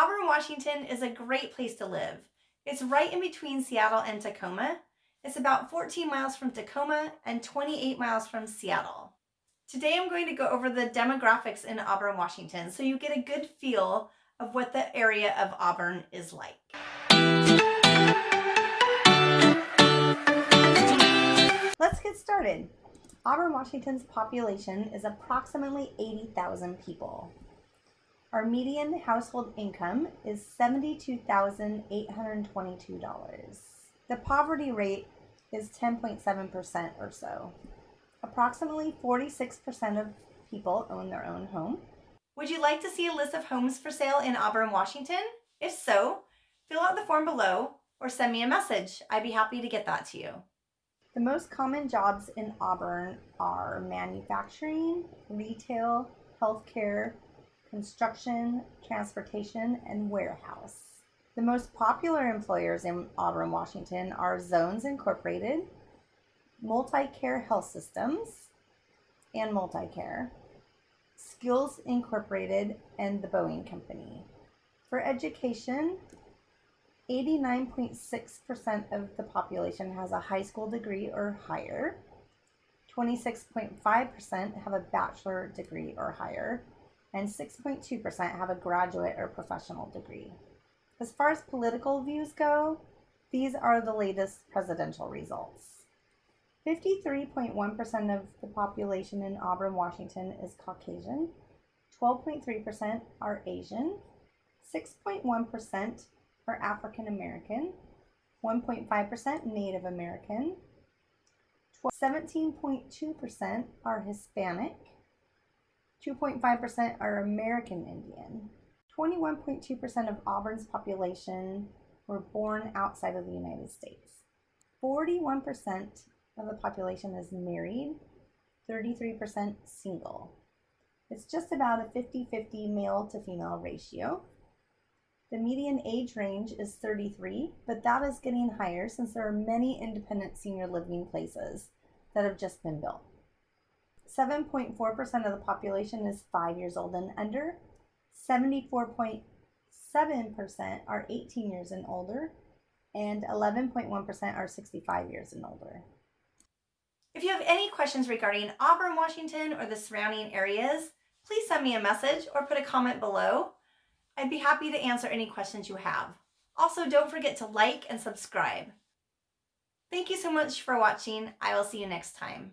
Auburn, Washington is a great place to live. It's right in between Seattle and Tacoma. It's about 14 miles from Tacoma and 28 miles from Seattle. Today I'm going to go over the demographics in Auburn, Washington so you get a good feel of what the area of Auburn is like. Let's get started. Auburn, Washington's population is approximately 80,000 people. Our median household income is $72,822. The poverty rate is 10.7% or so. Approximately 46% of people own their own home. Would you like to see a list of homes for sale in Auburn, Washington? If so, fill out the form below or send me a message. I'd be happy to get that to you. The most common jobs in Auburn are manufacturing, retail, healthcare, construction, transportation, and warehouse. The most popular employers in Auburn, Washington are Zones Incorporated, Multicare Health Systems, and Multicare, Skills Incorporated, and the Boeing Company. For education, 89.6% of the population has a high school degree or higher. 26.5% have a bachelor degree or higher and 6.2% have a graduate or professional degree. As far as political views go, these are the latest presidential results. 53.1% of the population in Auburn, Washington is Caucasian, 12.3% are Asian, 6.1% are African American, 1.5% Native American, 17.2% are Hispanic, 2.5% are American Indian. 21.2% of Auburn's population were born outside of the United States. 41% of the population is married, 33% single. It's just about a 50 50 male to female ratio. The median age range is 33, but that is getting higher since there are many independent senior living places that have just been built. 7.4% of the population is five years old and under. 74.7% are 18 years and older, and 11.1% are 65 years and older. If you have any questions regarding Auburn, Washington, or the surrounding areas, please send me a message or put a comment below. I'd be happy to answer any questions you have. Also, don't forget to like and subscribe. Thank you so much for watching. I will see you next time.